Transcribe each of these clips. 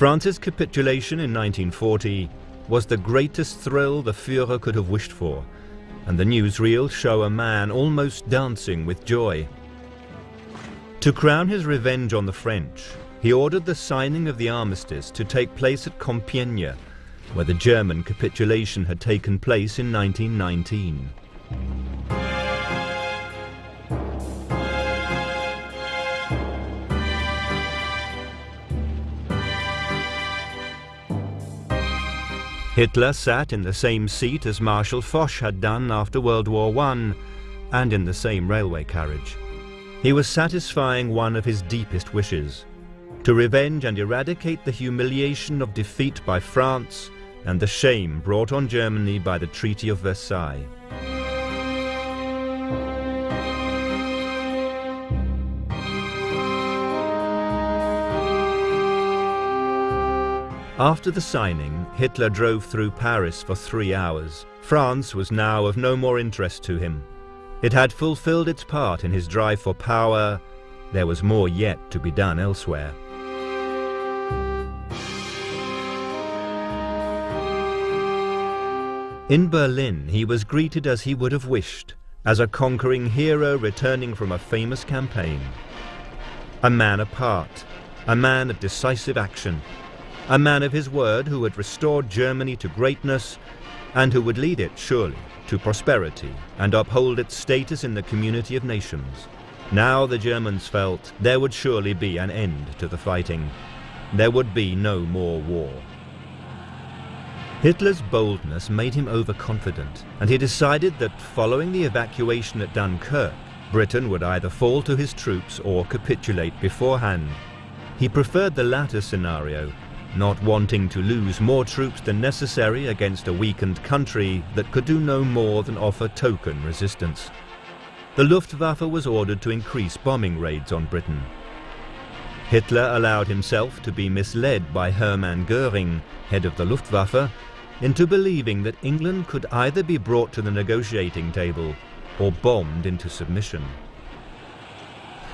France's capitulation in 1940 was the greatest thrill the Führer could have wished for, and the newsreels show a man almost dancing with joy. To crown his revenge on the French, he ordered the signing of the armistice to take place at Compiègne, where the German capitulation had taken place in 1919. Hitler sat in the same seat as Marshal Foch had done after World War I, and in the same railway carriage. He was satisfying one of his deepest wishes, to revenge and eradicate the humiliation of defeat by France and the shame brought on Germany by the Treaty of Versailles. After the signing, Hitler drove through Paris for three hours. France was now of no more interest to him. It had fulfilled its part in his drive for power. There was more yet to be done elsewhere. In Berlin, he was greeted as he would have wished, as a conquering hero returning from a famous campaign. A man apart, a man of decisive action, a man of his word who had restored Germany to greatness and who would lead it, surely, to prosperity and uphold its status in the community of nations. Now the Germans felt there would surely be an end to the fighting. There would be no more war. Hitler's boldness made him overconfident, and he decided that following the evacuation at Dunkirk, Britain would either fall to his troops or capitulate beforehand. He preferred the latter scenario not wanting to lose more troops than necessary against a weakened country that could do no more than offer token resistance. The Luftwaffe was ordered to increase bombing raids on Britain. Hitler allowed himself to be misled by Hermann Göring, head of the Luftwaffe, into believing that England could either be brought to the negotiating table or bombed into submission.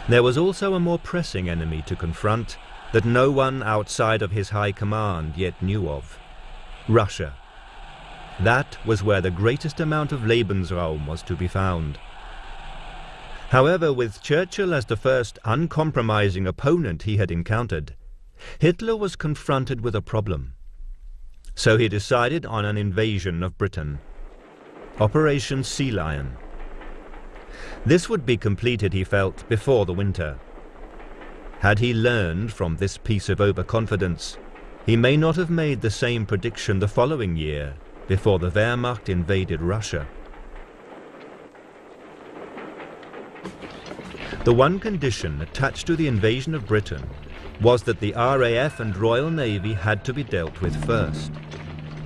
There was also a more pressing enemy to confront, that no one outside of his high command yet knew of. Russia. That was where the greatest amount of Lebensraum was to be found. However, with Churchill as the first uncompromising opponent he had encountered, Hitler was confronted with a problem. So he decided on an invasion of Britain. Operation Sea Lion. This would be completed, he felt, before the winter. Had he learned from this piece of overconfidence, he may not have made the same prediction the following year, before the Wehrmacht invaded Russia. The one condition attached to the invasion of Britain was that the RAF and Royal Navy had to be dealt with first.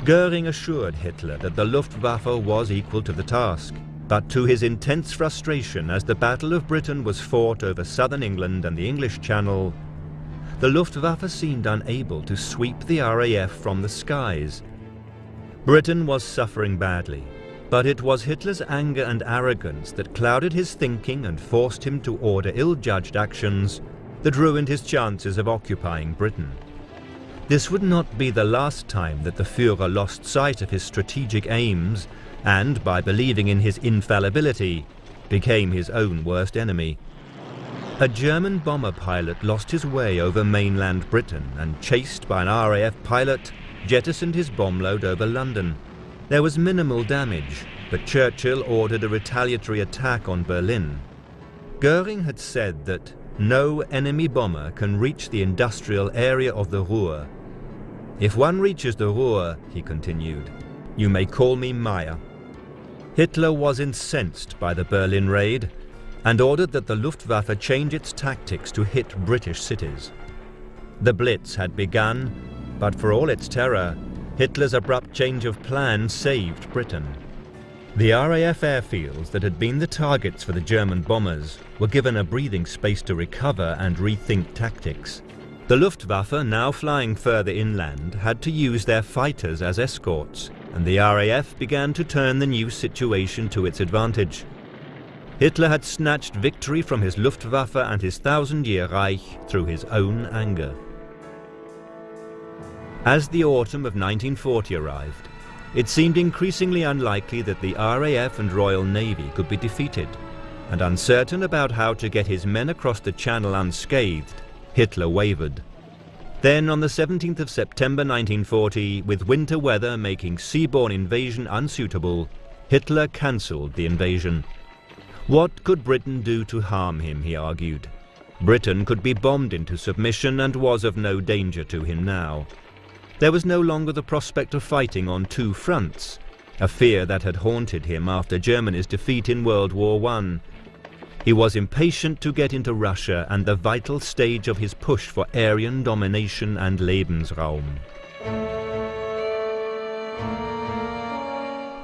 Goering assured Hitler that the Luftwaffe was equal to the task, but to his intense frustration as the Battle of Britain was fought over southern England and the English Channel, the Luftwaffe seemed unable to sweep the RAF from the skies. Britain was suffering badly, but it was Hitler's anger and arrogance that clouded his thinking and forced him to order ill-judged actions that ruined his chances of occupying Britain. This would not be the last time that the Führer lost sight of his strategic aims and, by believing in his infallibility, became his own worst enemy. A German bomber pilot lost his way over mainland Britain and, chased by an RAF pilot, jettisoned his bomb load over London. There was minimal damage, but Churchill ordered a retaliatory attack on Berlin. Goering had said that no enemy bomber can reach the industrial area of the Ruhr. If one reaches the Ruhr, he continued, you may call me Meyer. Hitler was incensed by the Berlin raid and ordered that the Luftwaffe change its tactics to hit British cities. The Blitz had begun, but for all its terror, Hitler's abrupt change of plan saved Britain. The RAF airfields that had been the targets for the German bombers were given a breathing space to recover and rethink tactics. The Luftwaffe, now flying further inland, had to use their fighters as escorts, and the RAF began to turn the new situation to its advantage. Hitler had snatched victory from his Luftwaffe and his Thousand-Year Reich through his own anger. As the autumn of 1940 arrived, it seemed increasingly unlikely that the RAF and Royal Navy could be defeated, and uncertain about how to get his men across the Channel unscathed, Hitler wavered. Then on the 17th of September 1940, with winter weather making seaborne invasion unsuitable, Hitler cancelled the invasion. What could Britain do to harm him, he argued. Britain could be bombed into submission and was of no danger to him now. There was no longer the prospect of fighting on two fronts, a fear that had haunted him after Germany's defeat in World War I. He was impatient to get into Russia and the vital stage of his push for Aryan domination and Lebensraum.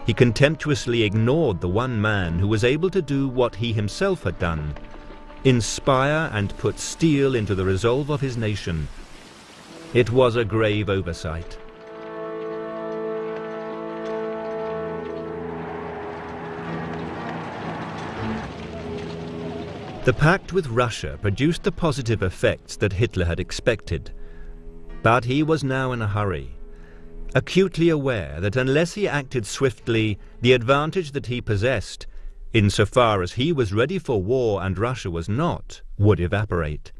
He contemptuously ignored the one man who was able to do what he himself had done, inspire and put steel into the resolve of his nation, it was a grave oversight. The pact with Russia produced the positive effects that Hitler had expected. But he was now in a hurry, acutely aware that unless he acted swiftly, the advantage that he possessed, insofar as he was ready for war and Russia was not, would evaporate.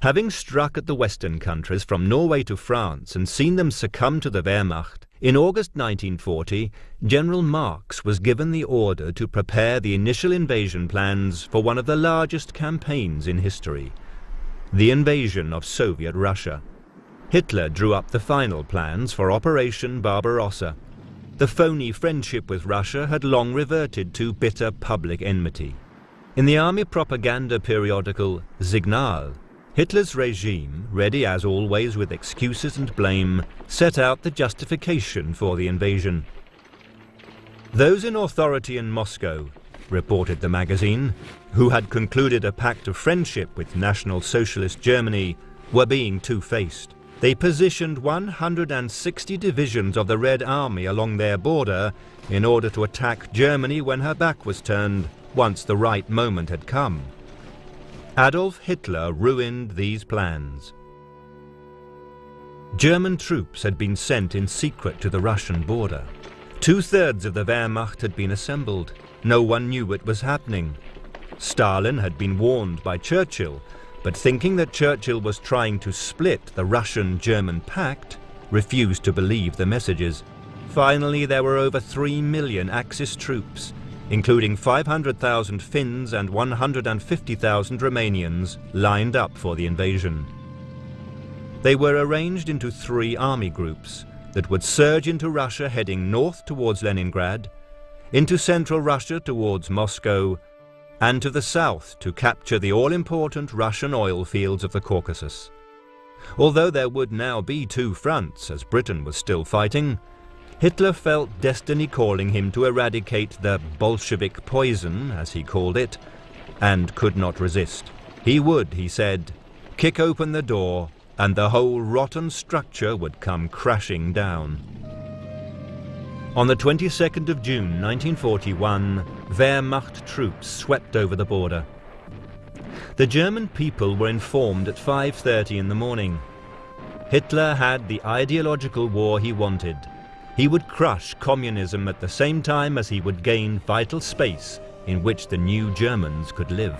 Having struck at the Western countries from Norway to France and seen them succumb to the Wehrmacht, in August 1940, General Marcks was given the order to prepare the initial invasion plans for one of the largest campaigns in history, the invasion of Soviet Russia. Hitler drew up the final plans for Operation Barbarossa. The phony friendship with Russia had long reverted to bitter public enmity. In the army propaganda periodical Signal, Hitler's regime, ready as always with excuses and blame, set out the justification for the invasion. Those in authority in Moscow, reported the magazine, who had concluded a pact of friendship with National Socialist Germany, were being two-faced. They positioned 160 divisions of the Red Army along their border in order to attack Germany when her back was turned, once the right moment had come. Adolf Hitler ruined these plans. German troops had been sent in secret to the Russian border. Two-thirds of the Wehrmacht had been assembled. No one knew what was happening. Stalin had been warned by Churchill, but thinking that Churchill was trying to split the Russian-German pact, refused to believe the messages. Finally, there were over three million Axis troops, including 500,000 Finns and 150,000 Romanians, lined up for the invasion. They were arranged into three army groups that would surge into Russia heading north towards Leningrad, into central Russia towards Moscow, and to the south to capture the all-important Russian oil fields of the Caucasus. Although there would now be two fronts, as Britain was still fighting, Hitler felt destiny calling him to eradicate the Bolshevik poison, as he called it, and could not resist. He would, he said, kick open the door and the whole rotten structure would come crashing down. On the 22nd of June 1941, Wehrmacht troops swept over the border. The German people were informed at 5.30 in the morning. Hitler had the ideological war he wanted, he would crush communism at the same time as he would gain vital space in which the new Germans could live.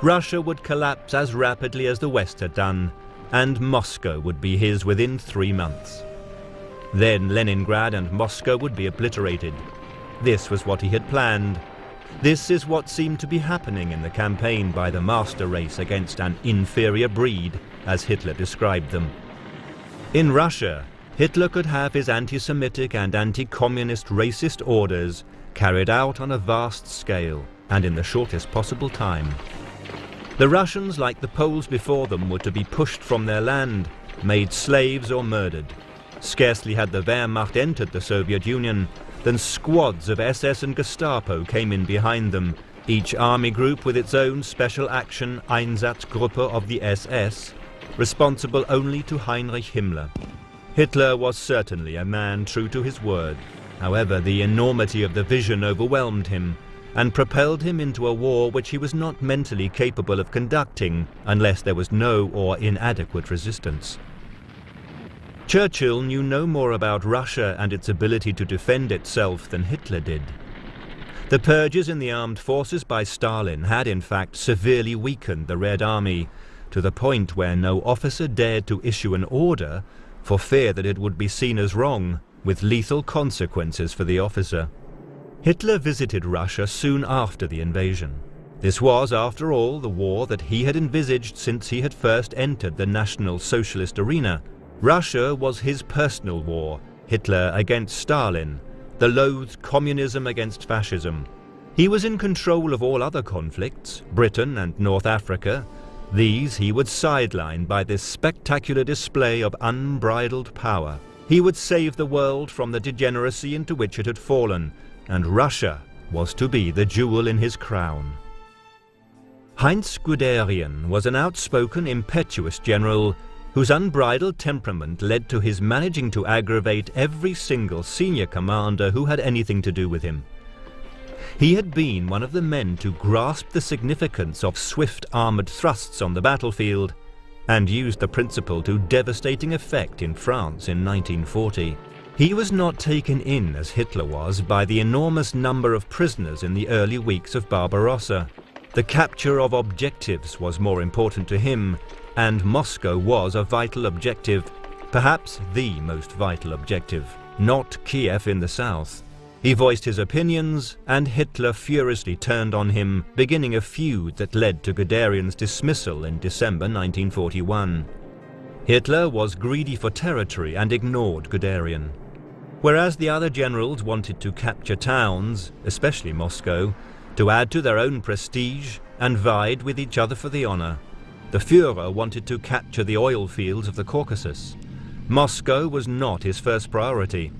Russia would collapse as rapidly as the West had done, and Moscow would be his within three months. Then Leningrad and Moscow would be obliterated. This was what he had planned. This is what seemed to be happening in the campaign by the master race against an inferior breed, as Hitler described them. In Russia, Hitler could have his anti-Semitic and anti-communist racist orders carried out on a vast scale and in the shortest possible time. The Russians, like the Poles before them, were to be pushed from their land, made slaves or murdered. Scarcely had the Wehrmacht entered the Soviet Union than squads of SS and Gestapo came in behind them, each army group with its own special action Einsatzgruppe of the SS, responsible only to Heinrich Himmler. Hitler was certainly a man true to his word. However, the enormity of the vision overwhelmed him and propelled him into a war which he was not mentally capable of conducting unless there was no or inadequate resistance. Churchill knew no more about Russia and its ability to defend itself than Hitler did. The purges in the armed forces by Stalin had in fact severely weakened the Red Army, to the point where no officer dared to issue an order for fear that it would be seen as wrong, with lethal consequences for the officer. Hitler visited Russia soon after the invasion. This was, after all, the war that he had envisaged since he had first entered the National Socialist arena. Russia was his personal war, Hitler against Stalin, the loathed communism against fascism. He was in control of all other conflicts, Britain and North Africa. These he would sideline by this spectacular display of unbridled power. He would save the world from the degeneracy into which it had fallen, and Russia was to be the jewel in his crown. Heinz Guderian was an outspoken, impetuous general whose unbridled temperament led to his managing to aggravate every single senior commander who had anything to do with him. He had been one of the men to grasp the significance of swift armoured thrusts on the battlefield and used the principle to devastating effect in France in 1940. He was not taken in, as Hitler was, by the enormous number of prisoners in the early weeks of Barbarossa. The capture of objectives was more important to him, and Moscow was a vital objective, perhaps the most vital objective, not Kiev in the south. He voiced his opinions, and Hitler furiously turned on him, beginning a feud that led to Guderian's dismissal in December 1941. Hitler was greedy for territory and ignored Guderian. Whereas the other generals wanted to capture towns, especially Moscow, to add to their own prestige and vied with each other for the honor. The Führer wanted to capture the oil fields of the Caucasus. Moscow was not his first priority.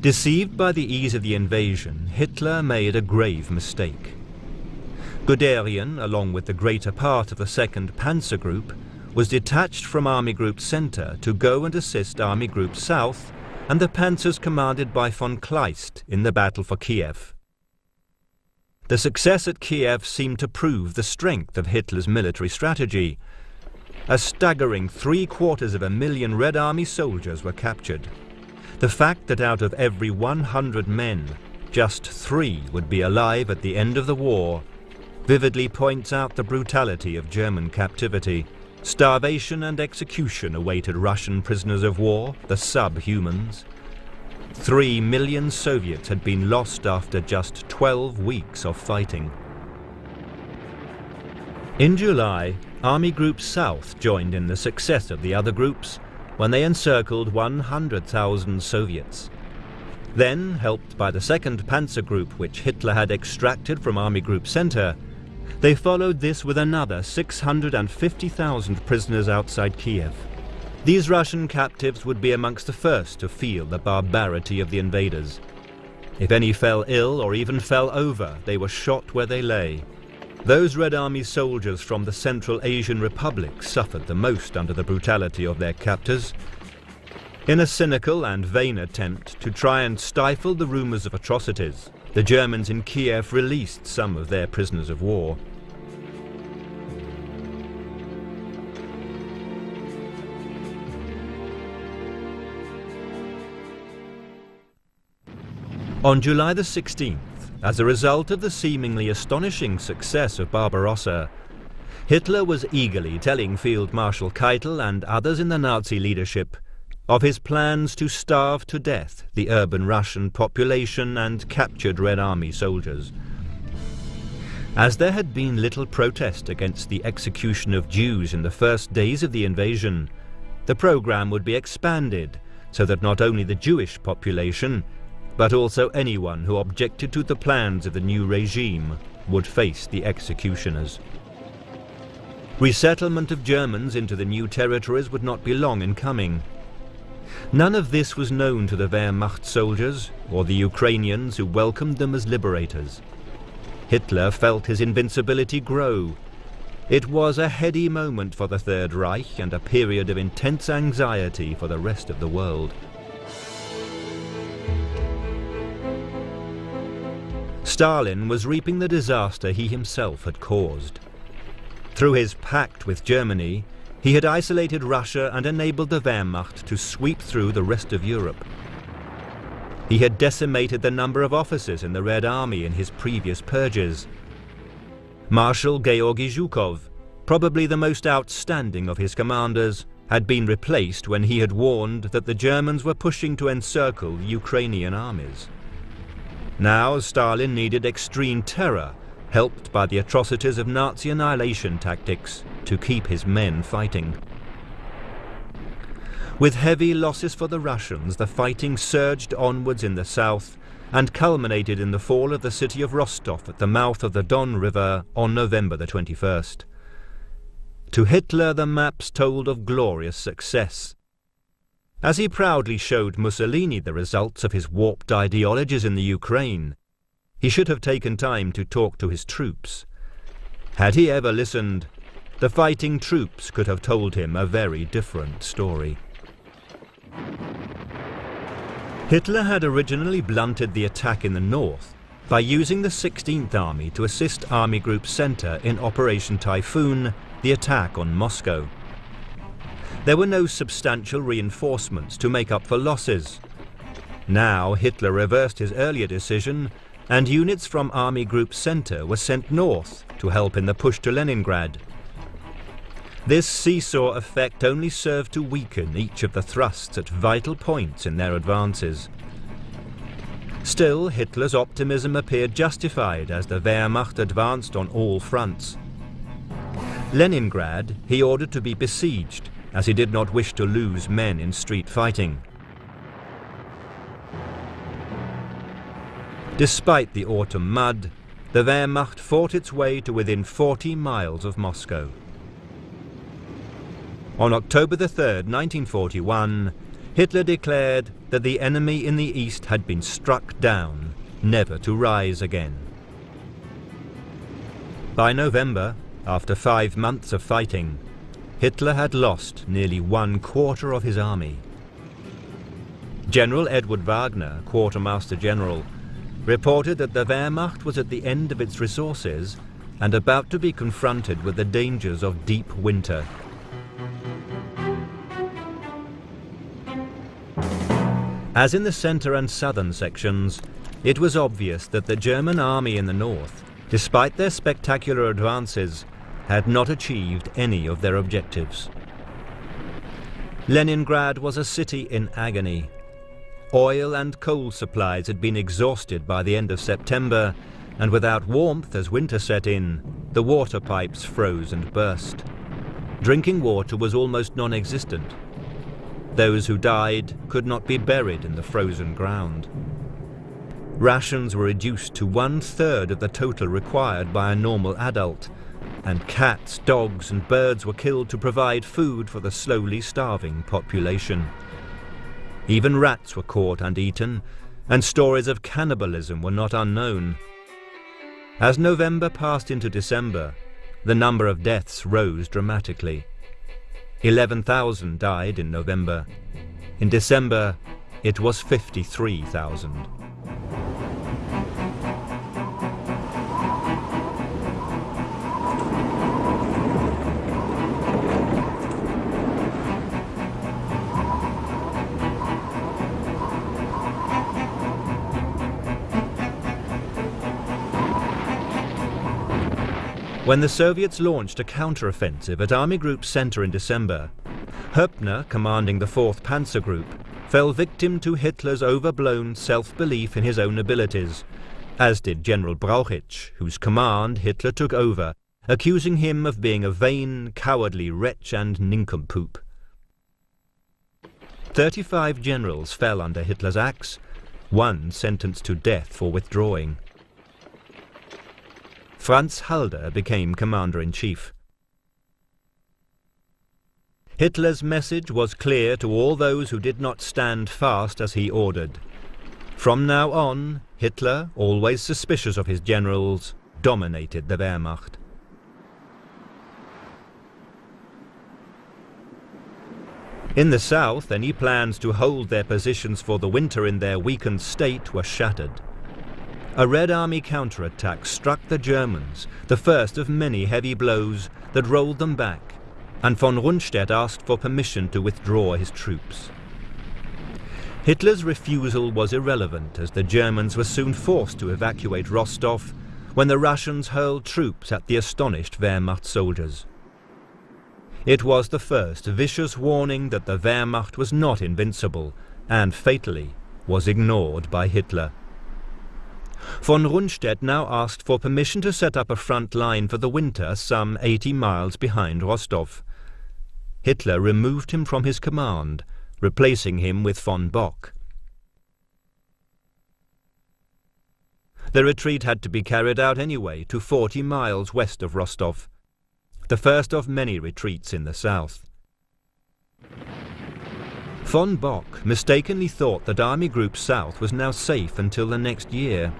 Deceived by the ease of the invasion, Hitler made a grave mistake. Guderian, along with the greater part of the 2nd Panzer Group, was detached from Army Group Center to go and assist Army Group South and the panzers commanded by von Kleist in the battle for Kiev. The success at Kiev seemed to prove the strength of Hitler's military strategy. A staggering three quarters of a million Red Army soldiers were captured. The fact that out of every 100 men, just three would be alive at the end of the war vividly points out the brutality of German captivity. Starvation and execution awaited Russian prisoners of war, the subhumans. Three million Soviets had been lost after just 12 weeks of fighting. In July, Army Group South joined in the success of the other groups when they encircled 100,000 Soviets. Then, helped by the 2nd Panzer Group which Hitler had extracted from Army Group Center, they followed this with another 650,000 prisoners outside Kiev. These Russian captives would be amongst the first to feel the barbarity of the invaders. If any fell ill or even fell over, they were shot where they lay. Those Red Army soldiers from the Central Asian republics suffered the most under the brutality of their captors. In a cynical and vain attempt to try and stifle the rumours of atrocities, the Germans in Kiev released some of their prisoners of war. On July the 16th, as a result of the seemingly astonishing success of Barbarossa, Hitler was eagerly telling Field Marshal Keitel and others in the Nazi leadership of his plans to starve to death the urban Russian population and captured Red Army soldiers. As there had been little protest against the execution of Jews in the first days of the invasion, the program would be expanded so that not only the Jewish population, but also anyone who objected to the plans of the new regime would face the executioners. Resettlement of Germans into the new territories would not be long in coming. None of this was known to the Wehrmacht soldiers or the Ukrainians who welcomed them as liberators. Hitler felt his invincibility grow. It was a heady moment for the Third Reich and a period of intense anxiety for the rest of the world. Stalin was reaping the disaster he himself had caused. Through his pact with Germany, he had isolated Russia and enabled the Wehrmacht to sweep through the rest of Europe. He had decimated the number of officers in the Red Army in his previous purges. Marshal Georgy Zhukov, probably the most outstanding of his commanders, had been replaced when he had warned that the Germans were pushing to encircle Ukrainian armies. Now Stalin needed extreme terror, helped by the atrocities of Nazi annihilation tactics, to keep his men fighting. With heavy losses for the Russians, the fighting surged onwards in the south and culminated in the fall of the city of Rostov at the mouth of the Don River on November the 21st. To Hitler the maps told of glorious success. As he proudly showed Mussolini the results of his warped ideologies in the Ukraine, he should have taken time to talk to his troops. Had he ever listened, the fighting troops could have told him a very different story. Hitler had originally blunted the attack in the north by using the 16th Army to assist Army Group Center in Operation Typhoon, the attack on Moscow. There were no substantial reinforcements to make up for losses. Now Hitler reversed his earlier decision and units from Army Group Center were sent north to help in the push to Leningrad. This seesaw effect only served to weaken each of the thrusts at vital points in their advances. Still, Hitler's optimism appeared justified as the Wehrmacht advanced on all fronts. Leningrad he ordered to be besieged, as he did not wish to lose men in street fighting. Despite the autumn mud, the Wehrmacht fought its way to within 40 miles of Moscow. On October 3, 1941, Hitler declared that the enemy in the east had been struck down, never to rise again. By November, after five months of fighting, Hitler had lost nearly one quarter of his army. General Edward Wagner, Quartermaster General, reported that the Wehrmacht was at the end of its resources and about to be confronted with the dangers of deep winter. As in the centre and southern sections, it was obvious that the German army in the north, despite their spectacular advances, had not achieved any of their objectives. Leningrad was a city in agony, Oil and coal supplies had been exhausted by the end of September, and without warmth as winter set in, the water pipes froze and burst. Drinking water was almost non-existent. Those who died could not be buried in the frozen ground. Rations were reduced to one-third of the total required by a normal adult, and cats, dogs and birds were killed to provide food for the slowly starving population. Even rats were caught and eaten, and stories of cannibalism were not unknown. As November passed into December, the number of deaths rose dramatically. 11,000 died in November. In December, it was 53,000. When the Soviets launched a counter-offensive at Army Group Center in December, Hoepner, commanding the 4th Panzer Group, fell victim to Hitler's overblown self-belief in his own abilities, as did General Brauchitsch, whose command Hitler took over, accusing him of being a vain, cowardly wretch and nincompoop. Thirty-five generals fell under Hitler's axe, one sentenced to death for withdrawing. Franz Halder became commander-in-chief. Hitler's message was clear to all those who did not stand fast as he ordered. From now on, Hitler, always suspicious of his generals, dominated the Wehrmacht. In the south, any plans to hold their positions for the winter in their weakened state were shattered. A Red Army counterattack struck the Germans, the first of many heavy blows that rolled them back, and von Rundstedt asked for permission to withdraw his troops. Hitler's refusal was irrelevant as the Germans were soon forced to evacuate Rostov when the Russians hurled troops at the astonished Wehrmacht soldiers. It was the first vicious warning that the Wehrmacht was not invincible and fatally was ignored by Hitler. Von Rundstedt now asked for permission to set up a front line for the winter some 80 miles behind Rostov. Hitler removed him from his command, replacing him with von Bock. The retreat had to be carried out anyway to 40 miles west of Rostov, the first of many retreats in the south. Von Bock mistakenly thought that Army Group South was now safe until the next year.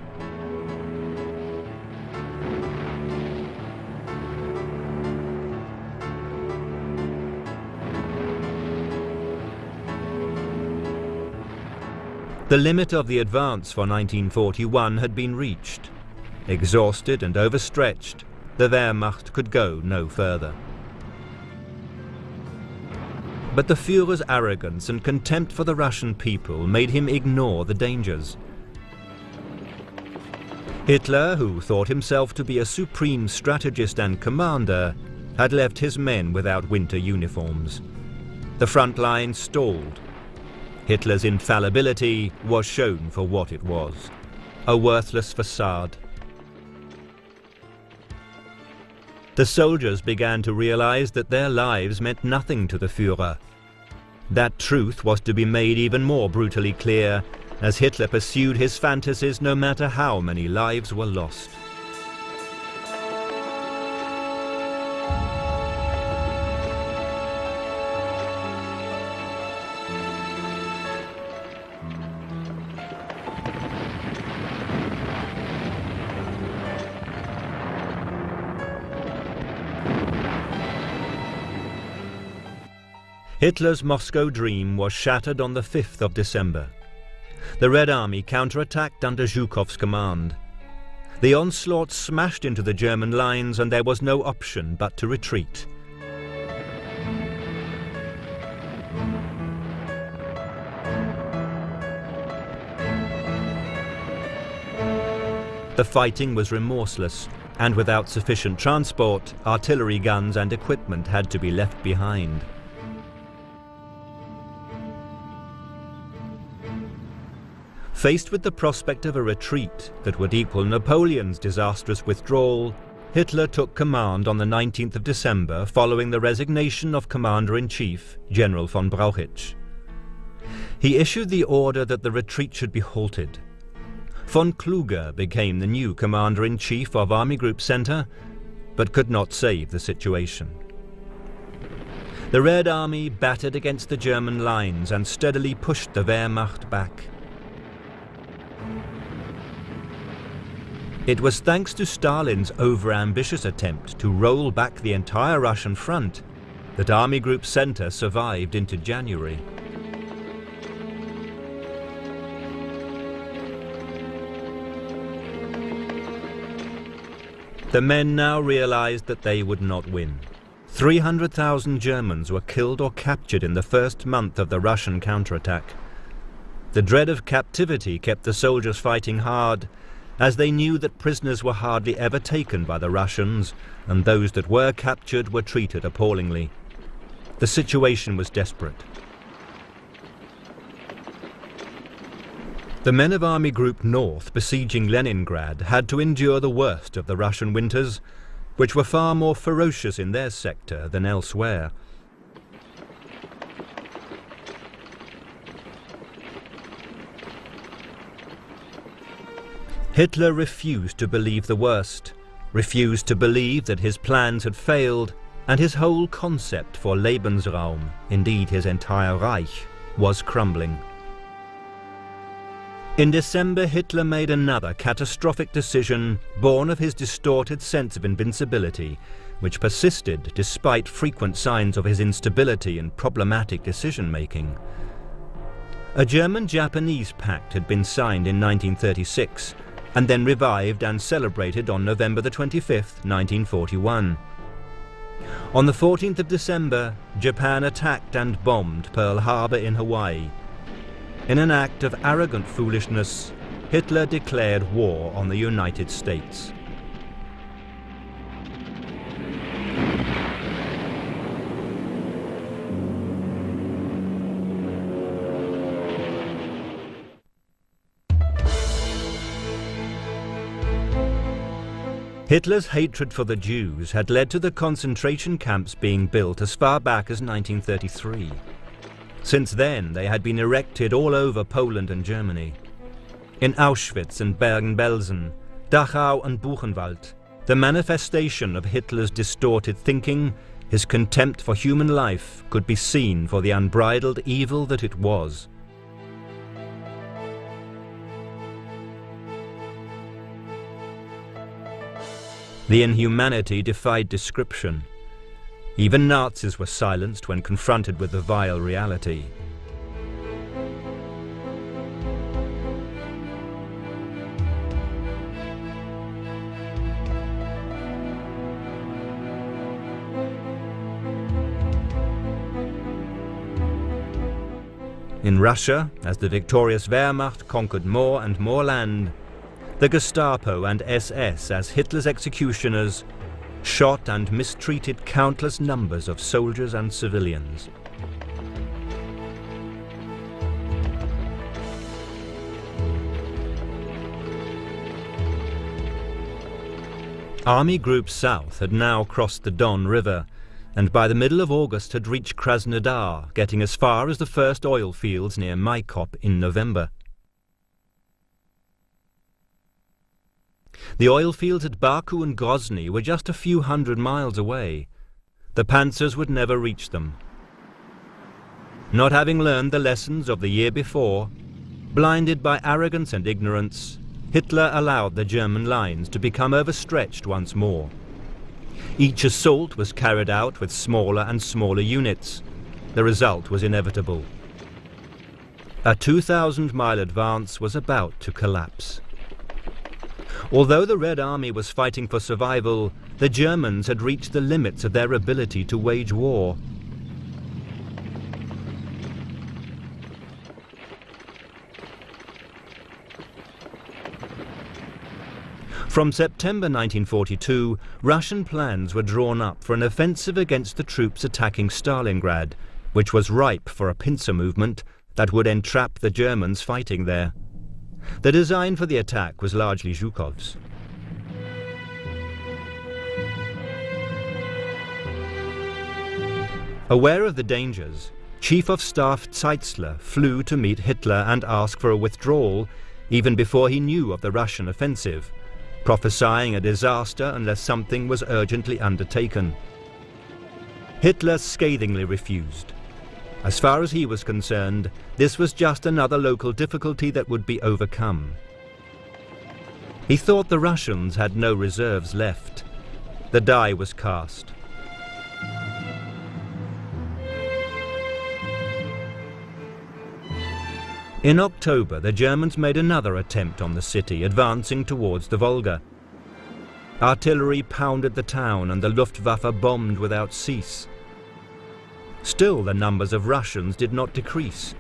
The limit of the advance for 1941 had been reached. Exhausted and overstretched, the Wehrmacht could go no further. But the Führer's arrogance and contempt for the Russian people made him ignore the dangers. Hitler, who thought himself to be a supreme strategist and commander, had left his men without winter uniforms. The front line stalled Hitler's infallibility was shown for what it was, a worthless facade. The soldiers began to realize that their lives meant nothing to the Führer. That truth was to be made even more brutally clear as Hitler pursued his fantasies no matter how many lives were lost. Hitler's Moscow dream was shattered on the 5th of December. The Red Army counterattacked under Zhukov's command. The onslaught smashed into the German lines and there was no option but to retreat. The fighting was remorseless, and without sufficient transport, artillery guns and equipment had to be left behind. Faced with the prospect of a retreat that would equal Napoleon's disastrous withdrawal, Hitler took command on the 19th of December following the resignation of Commander-in-Chief, General von Brauchitsch. He issued the order that the retreat should be halted. Von Kluge became the new Commander-in-Chief of Army Group Center, but could not save the situation. The Red Army battered against the German lines and steadily pushed the Wehrmacht back. It was thanks to Stalin's over-ambitious attempt to roll back the entire Russian front that Army Group Center survived into January. The men now realized that they would not win. 300,000 Germans were killed or captured in the first month of the Russian counterattack. The dread of captivity kept the soldiers fighting hard as they knew that prisoners were hardly ever taken by the Russians, and those that were captured were treated appallingly. The situation was desperate. The men of Army Group North besieging Leningrad had to endure the worst of the Russian winters, which were far more ferocious in their sector than elsewhere. Hitler refused to believe the worst, refused to believe that his plans had failed, and his whole concept for Lebensraum, indeed his entire Reich, was crumbling. In December, Hitler made another catastrophic decision born of his distorted sense of invincibility, which persisted despite frequent signs of his instability and problematic decision-making. A German-Japanese pact had been signed in 1936, and then revived and celebrated on November the 25th, 1941. On the 14th of December, Japan attacked and bombed Pearl Harbor in Hawaii. In an act of arrogant foolishness, Hitler declared war on the United States. Hitler's hatred for the Jews had led to the concentration camps being built as far back as 1933. Since then, they had been erected all over Poland and Germany. In Auschwitz and Bergen-Belsen, Dachau and Buchenwald, the manifestation of Hitler's distorted thinking, his contempt for human life, could be seen for the unbridled evil that it was. The inhumanity defied description. Even Nazis were silenced when confronted with the vile reality. In Russia, as the victorious Wehrmacht conquered more and more land, the Gestapo and SS as Hitler's executioners shot and mistreated countless numbers of soldiers and civilians. Army Group South had now crossed the Don River and by the middle of August had reached Krasnodar, getting as far as the first oil fields near Maykop in November. The oil fields at Baku and Grozny were just a few hundred miles away. The panzers would never reach them. Not having learned the lessons of the year before, blinded by arrogance and ignorance, Hitler allowed the German lines to become overstretched once more. Each assault was carried out with smaller and smaller units. The result was inevitable. A 2,000-mile advance was about to collapse. Although the Red Army was fighting for survival, the Germans had reached the limits of their ability to wage war. From September 1942, Russian plans were drawn up for an offensive against the troops attacking Stalingrad, which was ripe for a pincer movement that would entrap the Germans fighting there. The design for the attack was largely Zhukov's. Aware of the dangers, Chief of Staff Zeitzler flew to meet Hitler and ask for a withdrawal even before he knew of the Russian offensive, prophesying a disaster unless something was urgently undertaken. Hitler scathingly refused. As far as he was concerned, this was just another local difficulty that would be overcome. He thought the Russians had no reserves left. The die was cast. In October, the Germans made another attempt on the city, advancing towards the Volga. Artillery pounded the town and the Luftwaffe bombed without cease. Still, the numbers of Russians did not decrease.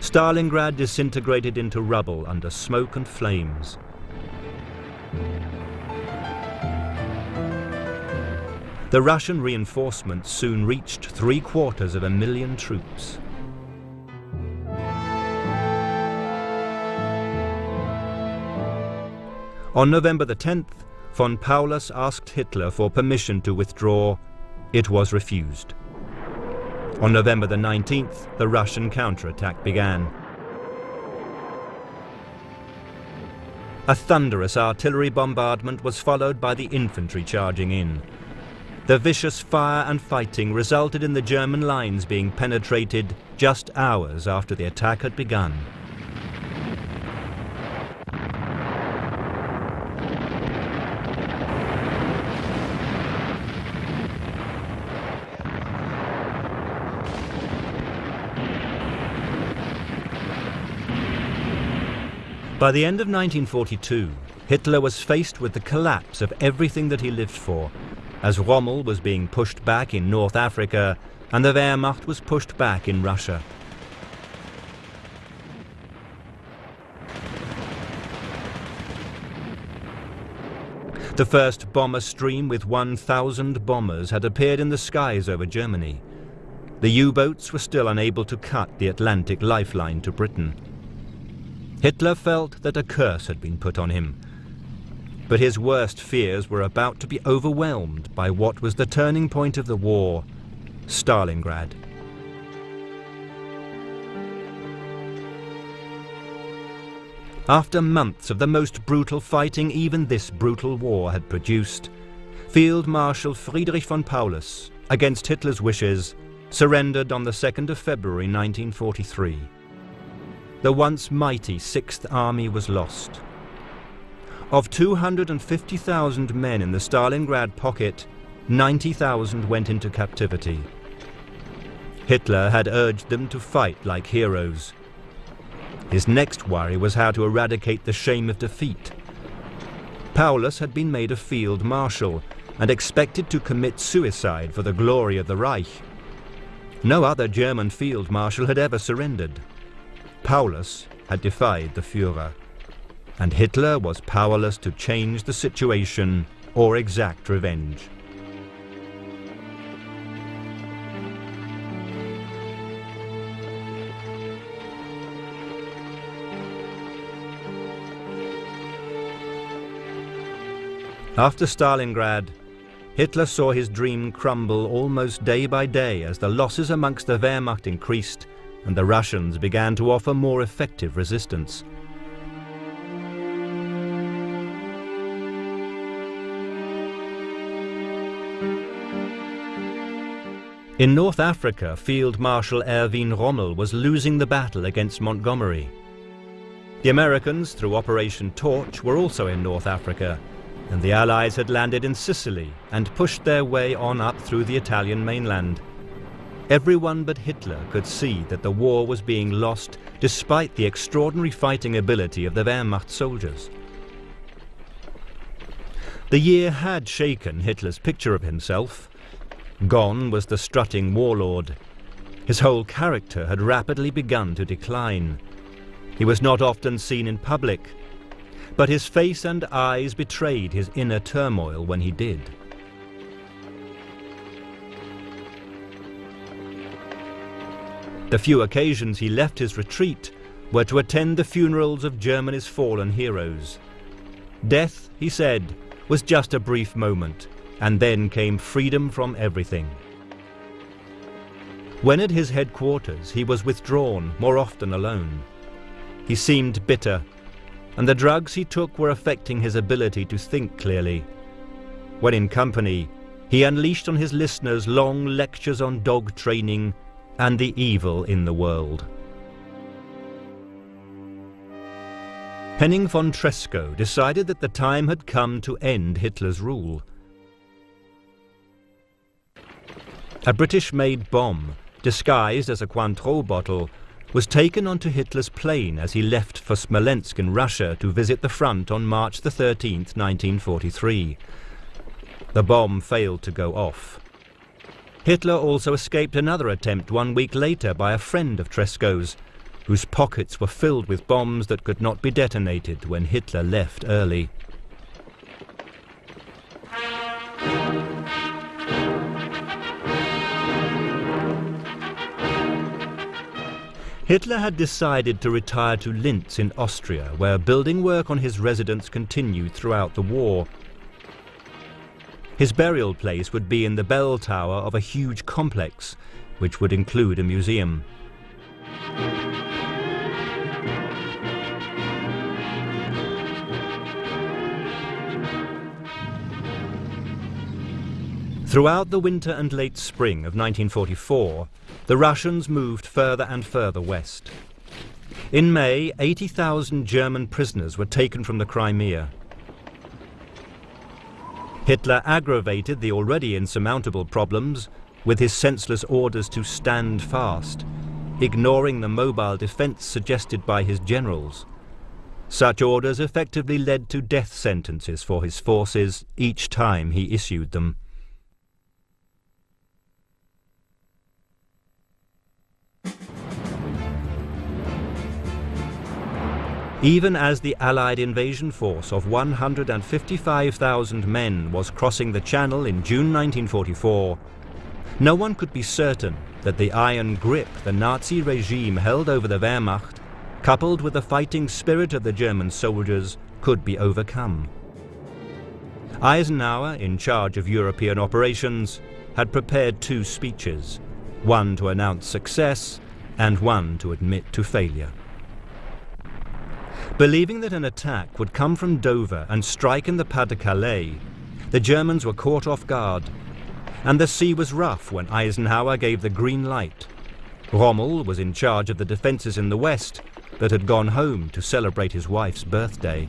Stalingrad disintegrated into rubble under smoke and flames. The Russian reinforcements soon reached three quarters of a million troops. On November the 10th, von Paulus asked Hitler for permission to withdraw. It was refused. On November the 19th, the Russian counterattack began. A thunderous artillery bombardment was followed by the infantry charging in. The vicious fire and fighting resulted in the German lines being penetrated just hours after the attack had begun. By the end of 1942, Hitler was faced with the collapse of everything that he lived for, as Rommel was being pushed back in North Africa and the Wehrmacht was pushed back in Russia. The first bomber stream with 1,000 bombers had appeared in the skies over Germany. The U-boats were still unable to cut the Atlantic lifeline to Britain. Hitler felt that a curse had been put on him. But his worst fears were about to be overwhelmed by what was the turning point of the war, Stalingrad. After months of the most brutal fighting even this brutal war had produced, Field Marshal Friedrich von Paulus, against Hitler's wishes, surrendered on the 2nd of February 1943. The once mighty Sixth Army was lost. Of 250,000 men in the Stalingrad pocket, 90,000 went into captivity. Hitler had urged them to fight like heroes, his next worry was how to eradicate the shame of defeat. Paulus had been made a field marshal and expected to commit suicide for the glory of the Reich. No other German field marshal had ever surrendered. Paulus had defied the Führer, and Hitler was powerless to change the situation or exact revenge. After Stalingrad, Hitler saw his dream crumble almost day by day as the losses amongst the Wehrmacht increased and the Russians began to offer more effective resistance. In North Africa, Field Marshal Erwin Rommel was losing the battle against Montgomery. The Americans, through Operation Torch, were also in North Africa, and the Allies had landed in Sicily and pushed their way on up through the Italian mainland. Everyone but Hitler could see that the war was being lost despite the extraordinary fighting ability of the Wehrmacht soldiers. The year had shaken Hitler's picture of himself. Gone was the strutting warlord. His whole character had rapidly begun to decline. He was not often seen in public, but his face and eyes betrayed his inner turmoil when he did. The few occasions he left his retreat were to attend the funerals of Germany's fallen heroes. Death, he said, was just a brief moment, and then came freedom from everything. When at his headquarters, he was withdrawn, more often alone. He seemed bitter and the drugs he took were affecting his ability to think clearly. When in company, he unleashed on his listeners long lectures on dog training and the evil in the world. Henning von Tresckow decided that the time had come to end Hitler's rule. A British-made bomb, disguised as a Cointreau bottle, was taken onto Hitler's plane as he left for Smolensk in Russia to visit the front on March 13, 1943. The bomb failed to go off. Hitler also escaped another attempt one week later by a friend of Tresckow's, whose pockets were filled with bombs that could not be detonated when Hitler left early. Hitler had decided to retire to Linz in Austria, where building work on his residence continued throughout the war. His burial place would be in the bell tower of a huge complex, which would include a museum. Throughout the winter and late spring of 1944, the Russians moved further and further west. In May, 80,000 German prisoners were taken from the Crimea. Hitler aggravated the already insurmountable problems with his senseless orders to stand fast, ignoring the mobile defense suggested by his generals. Such orders effectively led to death sentences for his forces each time he issued them. Even as the Allied invasion force of 155,000 men was crossing the Channel in June 1944, no one could be certain that the iron grip the Nazi regime held over the Wehrmacht, coupled with the fighting spirit of the German soldiers, could be overcome. Eisenhower, in charge of European operations, had prepared two speeches, one to announce success and one to admit to failure. Believing that an attack would come from Dover and strike in the Pas-de-Calais, the Germans were caught off guard, and the sea was rough when Eisenhower gave the green light. Rommel was in charge of the defences in the west, but had gone home to celebrate his wife's birthday.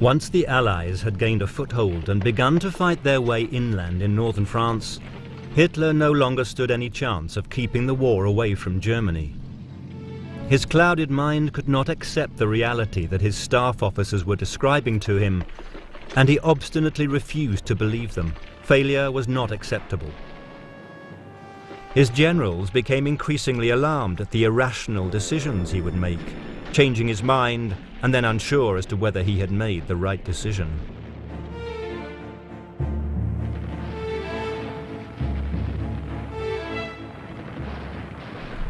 Once the Allies had gained a foothold and begun to fight their way inland in northern France, Hitler no longer stood any chance of keeping the war away from Germany. His clouded mind could not accept the reality that his staff officers were describing to him, and he obstinately refused to believe them. Failure was not acceptable. His generals became increasingly alarmed at the irrational decisions he would make, changing his mind and then unsure as to whether he had made the right decision.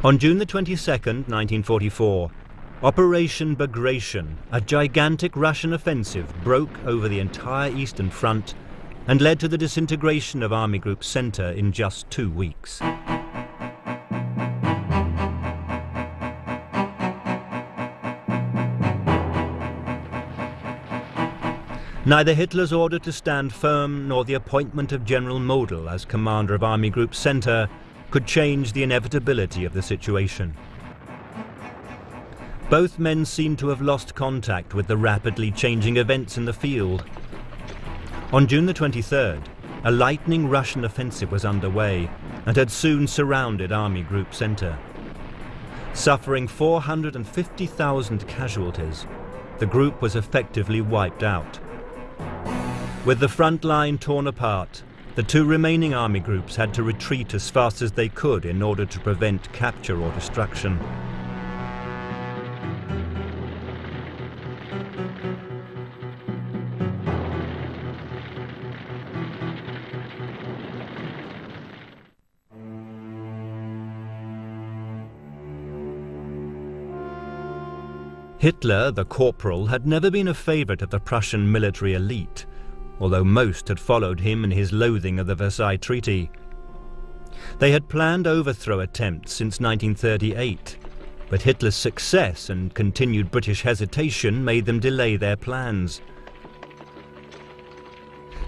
On June the 22nd, 1944, Operation Bagration, a gigantic Russian offensive, broke over the entire Eastern Front and led to the disintegration of Army Group Center in just two weeks. Neither Hitler's order to stand firm nor the appointment of General Model as commander of Army Group Center could change the inevitability of the situation. Both men seemed to have lost contact with the rapidly changing events in the field. On June the 23rd, a lightning Russian offensive was underway and had soon surrounded Army Group Center. Suffering 450,000 casualties, the group was effectively wiped out. With the front line torn apart, the two remaining army groups had to retreat as fast as they could in order to prevent capture or destruction. Hitler, the corporal, had never been a favourite of the Prussian military elite, although most had followed him in his loathing of the Versailles Treaty. They had planned overthrow attempts since 1938, but Hitler's success and continued British hesitation made them delay their plans.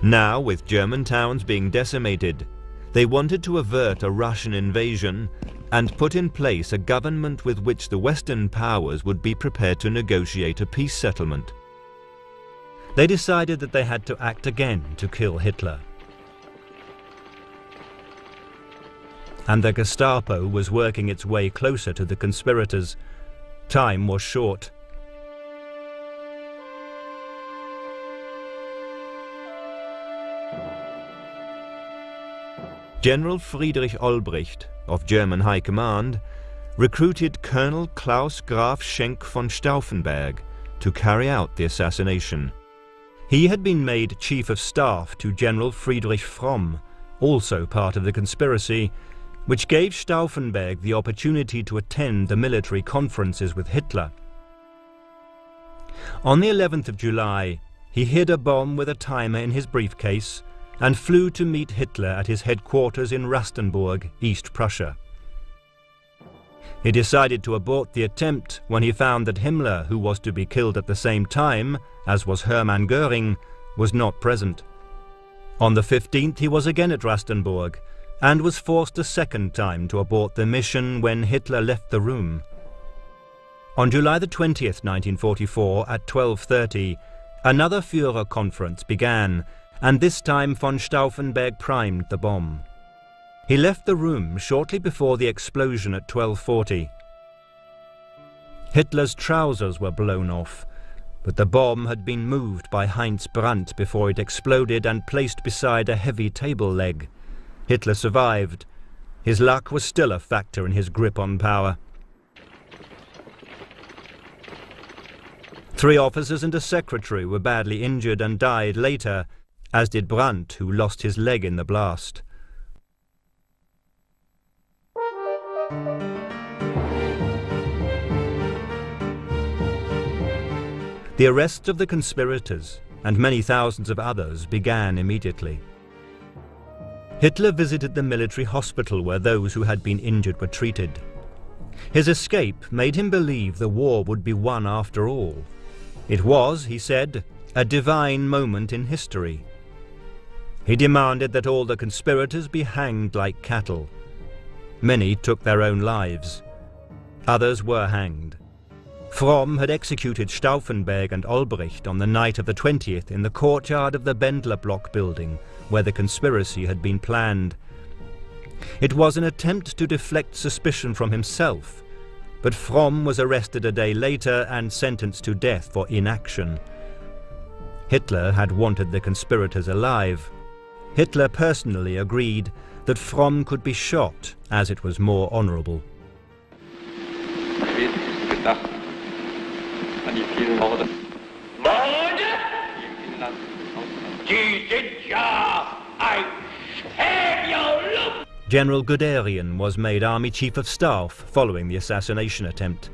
Now, with German towns being decimated, they wanted to avert a Russian invasion and put in place a government with which the Western powers would be prepared to negotiate a peace settlement. They decided that they had to act again to kill Hitler. And the Gestapo was working its way closer to the conspirators. Time was short. General Friedrich Olbricht, of German High Command, recruited Colonel Claus Graf Schenk von Stauffenberg to carry out the assassination. He had been made Chief of Staff to General Friedrich Fromm, also part of the conspiracy, which gave Stauffenberg the opportunity to attend the military conferences with Hitler. On the 11th of July, he hid a bomb with a timer in his briefcase and flew to meet Hitler at his headquarters in Rastenburg, East Prussia. He decided to abort the attempt when he found that Himmler, who was to be killed at the same time, as was Hermann Göring, was not present. On the 15th he was again at Rastenburg, and was forced a second time to abort the mission when Hitler left the room. On July the 20th, 1944, at 12.30, another Führer conference began, and this time von Stauffenberg primed the bomb. He left the room shortly before the explosion at 1240. Hitler's trousers were blown off, but the bomb had been moved by Heinz Brandt before it exploded and placed beside a heavy table leg. Hitler survived. His luck was still a factor in his grip on power. Three officers and a secretary were badly injured and died later, as did Brandt, who lost his leg in the blast. The arrest of the conspirators and many thousands of others began immediately. Hitler visited the military hospital where those who had been injured were treated. His escape made him believe the war would be won after all. It was, he said, a divine moment in history. He demanded that all the conspirators be hanged like cattle. Many took their own lives. Others were hanged. Fromm had executed Stauffenberg and Olbricht on the night of the 20th in the courtyard of the Bendler block building, where the conspiracy had been planned. It was an attempt to deflect suspicion from himself, but Fromm was arrested a day later and sentenced to death for inaction. Hitler had wanted the conspirators alive. Hitler personally agreed that Fromm could be shot as it was more honorable. General Guderian was made Army Chief of Staff following the assassination attempt.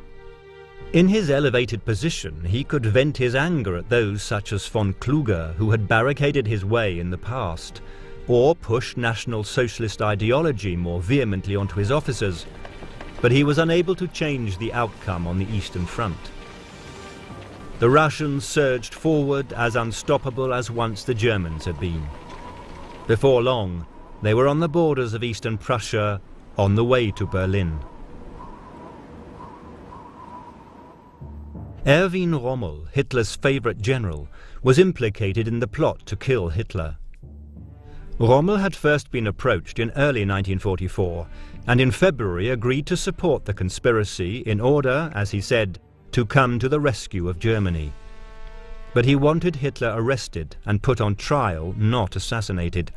In his elevated position, he could vent his anger at those such as von Kluge who had barricaded his way in the past, or push National Socialist ideology more vehemently onto his officers, but he was unable to change the outcome on the Eastern Front. The Russians surged forward as unstoppable as once the Germans had been. Before long, they were on the borders of eastern Prussia, on the way to Berlin. Erwin Rommel, Hitler's favourite general, was implicated in the plot to kill Hitler. Rommel had first been approached in early 1944 and in February agreed to support the conspiracy in order, as he said, to come to the rescue of Germany. But he wanted Hitler arrested and put on trial, not assassinated.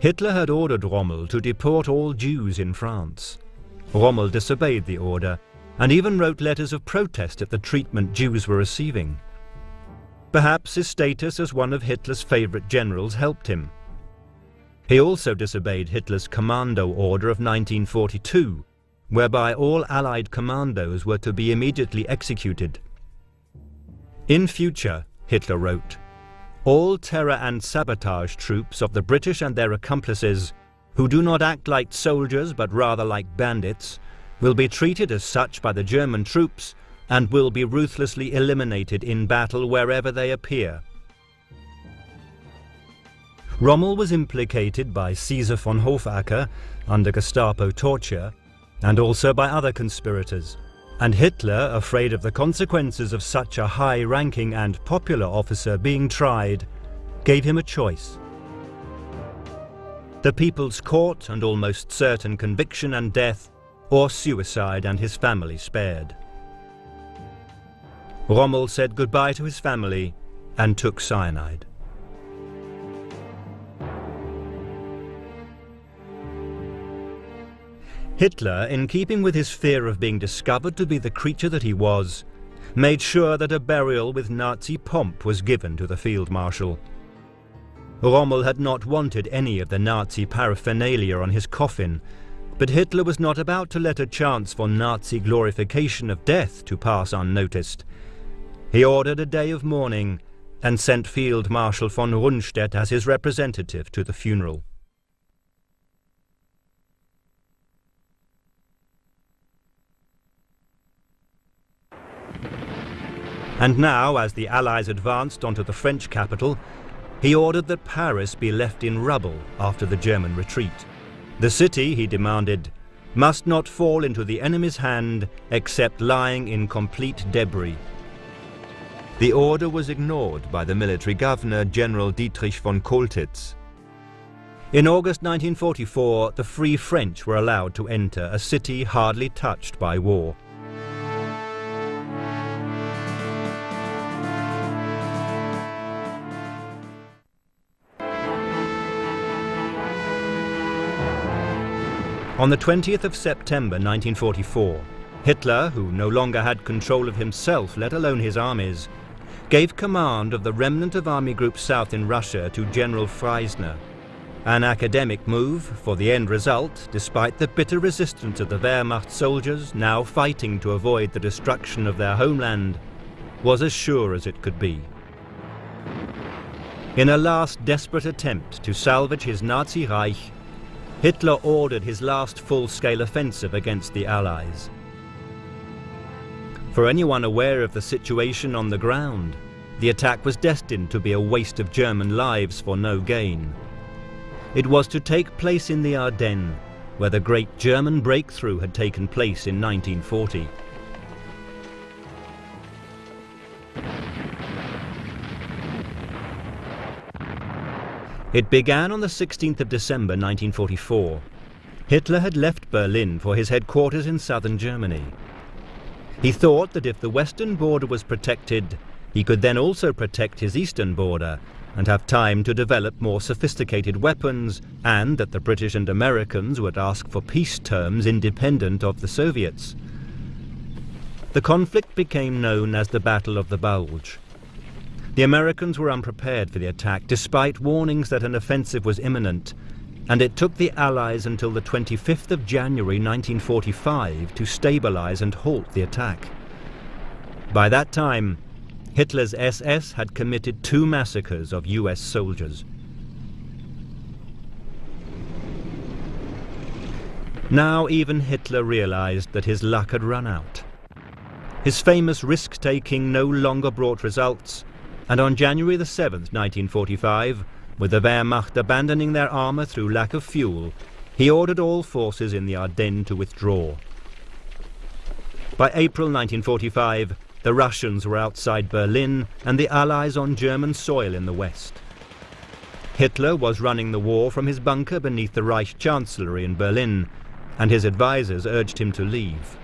Hitler had ordered Rommel to deport all Jews in France. Rommel disobeyed the order and even wrote letters of protest at the treatment Jews were receiving. Perhaps his status as one of Hitler's favourite generals helped him. He also disobeyed Hitler's commando order of 1942, whereby all Allied commandos were to be immediately executed. In future, Hitler wrote, all terror and sabotage troops of the British and their accomplices, who do not act like soldiers but rather like bandits, will be treated as such by the German troops and will be ruthlessly eliminated in battle wherever they appear. Rommel was implicated by Caesar von Hofacker under Gestapo torture and also by other conspirators. And Hitler, afraid of the consequences of such a high-ranking and popular officer being tried, gave him a choice. The People's Court and almost certain conviction and death, or suicide and his family spared. Rommel said goodbye to his family and took cyanide. Hitler, in keeping with his fear of being discovered to be the creature that he was, made sure that a burial with Nazi pomp was given to the field marshal. Rommel had not wanted any of the Nazi paraphernalia on his coffin, but Hitler was not about to let a chance for Nazi glorification of death to pass unnoticed. He ordered a day of mourning and sent Field Marshal von Rundstedt as his representative to the funeral. And now, as the Allies advanced onto the French capital, he ordered that Paris be left in rubble after the German retreat. The city, he demanded, must not fall into the enemy's hand except lying in complete debris. The order was ignored by the military governor, General Dietrich von Choltitz. In August 1944, the Free French were allowed to enter a city hardly touched by war. On the 20th of September 1944, Hitler, who no longer had control of himself, let alone his armies, gave command of the remnant of Army Group South in Russia to General Friessner, An academic move for the end result, despite the bitter resistance of the Wehrmacht soldiers now fighting to avoid the destruction of their homeland, was as sure as it could be. In a last desperate attempt to salvage his Nazi Reich, Hitler ordered his last full-scale offensive against the Allies. For anyone aware of the situation on the ground, the attack was destined to be a waste of German lives for no gain. It was to take place in the Ardennes, where the great German breakthrough had taken place in 1940. It began on the 16th of December 1944. Hitler had left Berlin for his headquarters in southern Germany. He thought that if the western border was protected, he could then also protect his eastern border and have time to develop more sophisticated weapons, and that the British and Americans would ask for peace terms independent of the Soviets. The conflict became known as the Battle of the Bulge. The Americans were unprepared for the attack despite warnings that an offensive was imminent, and it took the Allies until the 25th of January 1945 to stabilize and halt the attack. By that time, Hitler's SS had committed two massacres of US soldiers. Now even Hitler realized that his luck had run out. His famous risk-taking no longer brought results, and on January the 7th, 1945, with the Wehrmacht abandoning their armour through lack of fuel, he ordered all forces in the Ardennes to withdraw. By April 1945, the Russians were outside Berlin and the Allies on German soil in the west. Hitler was running the war from his bunker beneath the Reich Chancellery in Berlin, and his advisers urged him to leave.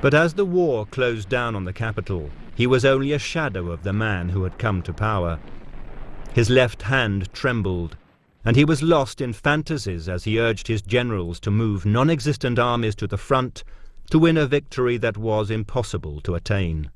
But as the war closed down on the capital, he was only a shadow of the man who had come to power. His left hand trembled, and he was lost in fantasies as he urged his generals to move non-existent armies to the front to win a victory that was impossible to attain.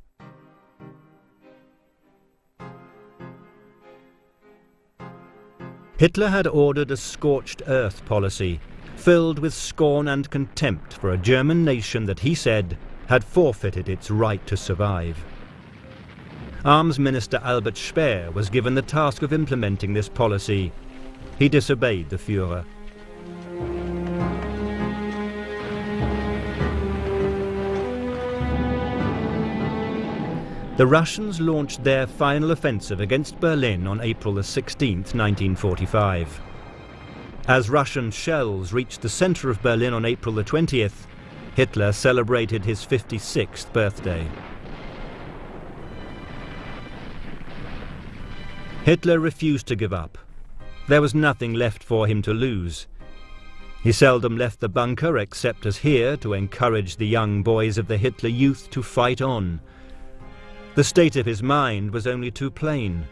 Hitler had ordered a scorched earth policy, filled with scorn and contempt for a German nation that he said had forfeited its right to survive. Arms Minister Albert Speer was given the task of implementing this policy. He disobeyed the Führer. The Russians launched their final offensive against Berlin on April 16, 1945. As Russian shells reached the center of Berlin on April 20th, Hitler celebrated his 56th birthday. Hitler refused to give up. There was nothing left for him to lose. He seldom left the bunker except as here to encourage the young boys of the Hitler Youth to fight on, the state of his mind was only too plain.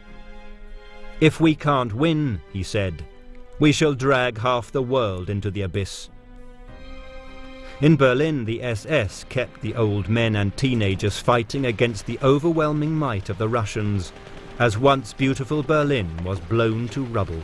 If we can't win, he said, we shall drag half the world into the abyss. In Berlin, the SS kept the old men and teenagers fighting against the overwhelming might of the Russians, as once beautiful Berlin was blown to rubble.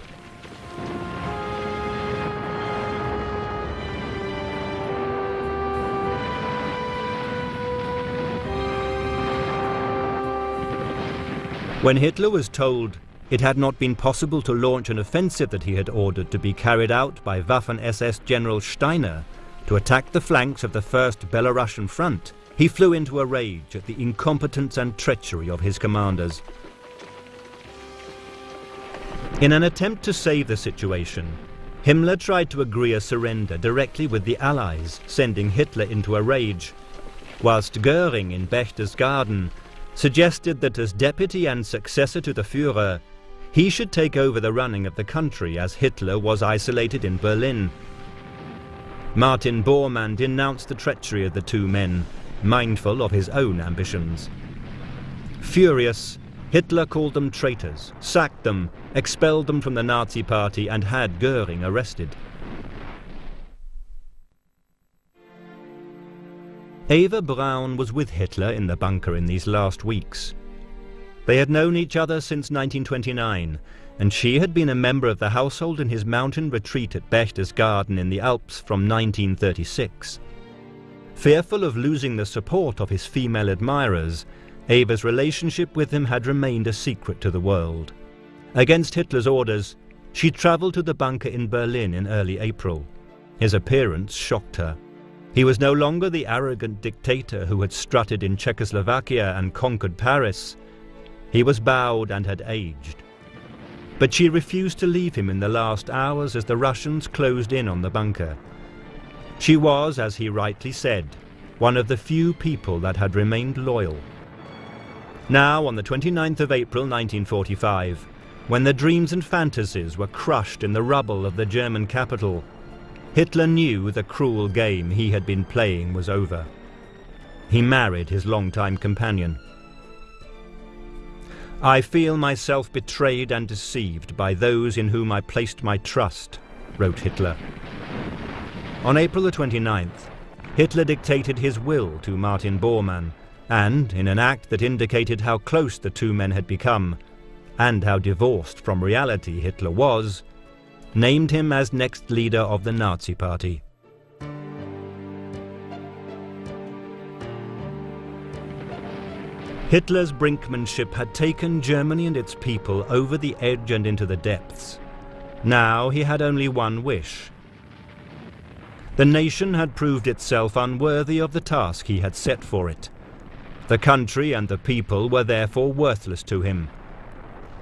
When Hitler was told it had not been possible to launch an offensive that he had ordered to be carried out by Waffen-SS General Steiner to attack the flanks of the First Belarusian Front, he flew into a rage at the incompetence and treachery of his commanders. In an attempt to save the situation, Himmler tried to agree a surrender directly with the Allies, sending Hitler into a rage, whilst Goering in Berchtesgaden suggested that as deputy and successor to the Führer, he should take over the running of the country as Hitler was isolated in Berlin. Martin Bormann denounced the treachery of the two men, mindful of his own ambitions. Furious, Hitler called them traitors, sacked them, expelled them from the Nazi party and had Goering arrested. Eva Braun was with Hitler in the bunker in these last weeks. They had known each other since 1929, and she had been a member of the household in his mountain retreat at Berchtesgaden in the Alps from 1936. Fearful of losing the support of his female admirers, Eva's relationship with him had remained a secret to the world. Against Hitler's orders, she travelled to the bunker in Berlin in early April. His appearance shocked her. He was no longer the arrogant dictator who had strutted in Czechoslovakia and conquered Paris. He was bowed and had aged. But she refused to leave him in the last hours as the Russians closed in on the bunker. She was, as he rightly said, one of the few people that had remained loyal. Now, on the 29th of April 1945, when the dreams and fantasies were crushed in the rubble of the German capital, Hitler knew the cruel game he had been playing was over. He married his longtime companion. I feel myself betrayed and deceived by those in whom I placed my trust, wrote Hitler. On April the 29th, Hitler dictated his will to Martin Bormann, and, in an act that indicated how close the two men had become, and how divorced from reality Hitler was, named him as next leader of the Nazi Party. Hitler's brinkmanship had taken Germany and its people over the edge and into the depths. Now he had only one wish. The nation had proved itself unworthy of the task he had set for it. The country and the people were therefore worthless to him.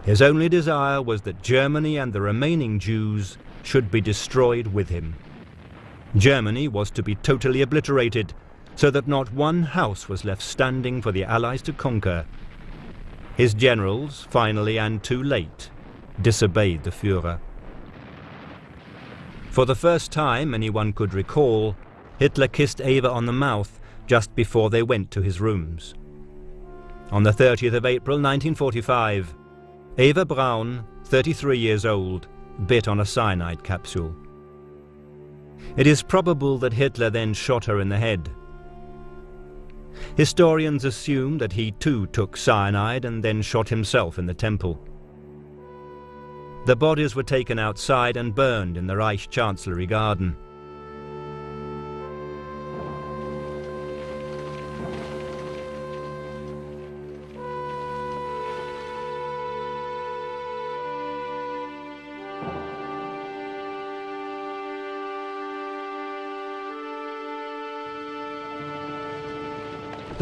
His only desire was that Germany and the remaining Jews should be destroyed with him. Germany was to be totally obliterated so that not one house was left standing for the Allies to conquer. His generals, finally and too late, disobeyed the Führer. For the first time anyone could recall, Hitler kissed Eva on the mouth just before they went to his rooms. On the 30th of April 1945, Eva Braun, 33 years old, bit on a cyanide capsule. It is probable that Hitler then shot her in the head. Historians assume that he too took cyanide and then shot himself in the temple. The bodies were taken outside and burned in the Reich Chancellery garden.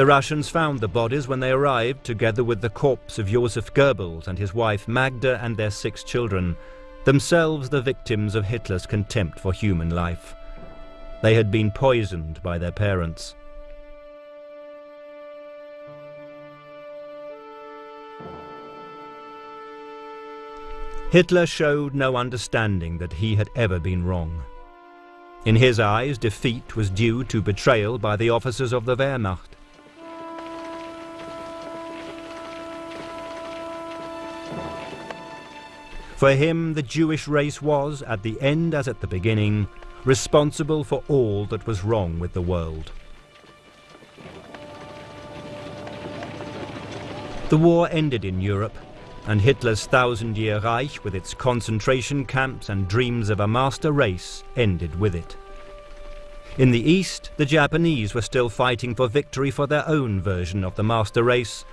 The Russians found the bodies when they arrived, together with the corpse of Joseph Goebbels and his wife Magda and their six children, themselves the victims of Hitler's contempt for human life. They had been poisoned by their parents. Hitler showed no understanding that he had ever been wrong. In his eyes, defeat was due to betrayal by the officers of the Wehrmacht. For him, the Jewish race was, at the end as at the beginning, responsible for all that was wrong with the world. The war ended in Europe, and Hitler's thousand-year Reich, with its concentration camps and dreams of a master race, ended with it. In the East, the Japanese were still fighting for victory for their own version of the master race,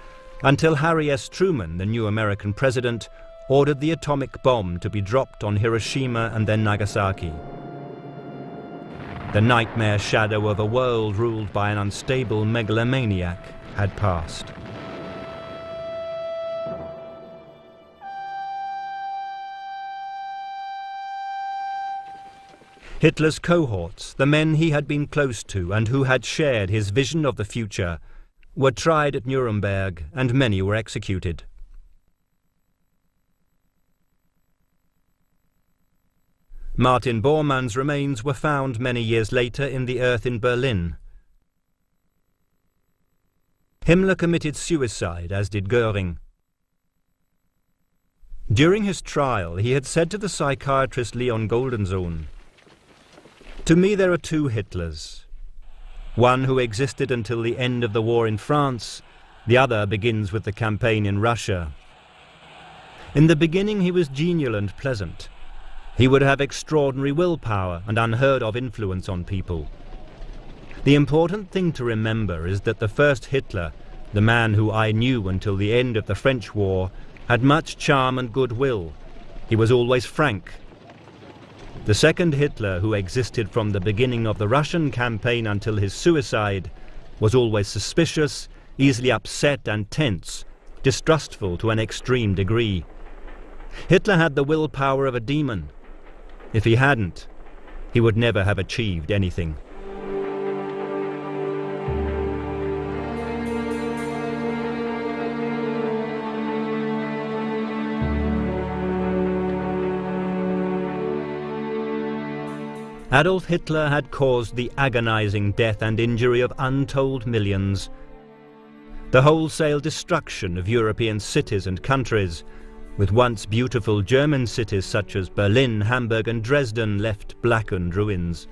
until Harry S. Truman, the new American president, ordered the atomic bomb to be dropped on Hiroshima and then Nagasaki. The nightmare shadow of a world ruled by an unstable megalomaniac had passed. Hitler's cohorts, the men he had been close to and who had shared his vision of the future, were tried at Nuremberg and many were executed. Martin Bormann's remains were found many years later in the earth in Berlin. Himmler committed suicide, as did Goering. During his trial, he had said to the psychiatrist Leon Goldensohn, To me there are two Hitlers, one who existed until the end of the war in France, The other begins with the campaign in Russia. In the beginning he was genial and pleasant. He would have extraordinary willpower and unheard of influence on people. The important thing to remember is that the first Hitler, the man who I knew until the end of the French war, had much charm and goodwill. He was always frank. The second Hitler, who existed from the beginning of the Russian campaign until his suicide, was always suspicious, easily upset and tense, distrustful to an extreme degree. Hitler had the willpower of a demon, if he hadn't, he would never have achieved anything. Adolf Hitler had caused the agonizing death and injury of untold millions. The wholesale destruction of European cities and countries, with once beautiful German cities such as Berlin, Hamburg and Dresden left blackened ruins.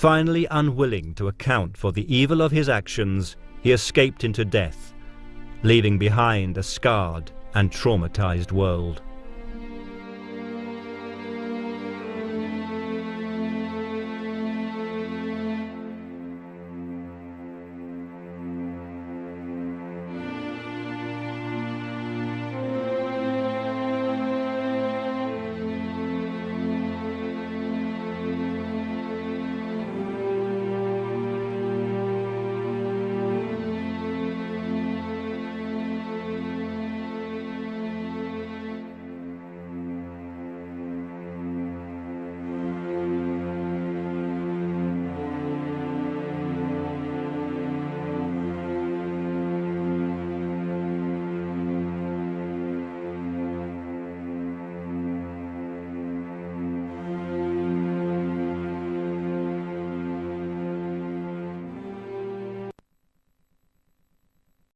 Finally unwilling to account for the evil of his actions, he escaped into death, leaving behind a scarred and traumatized world.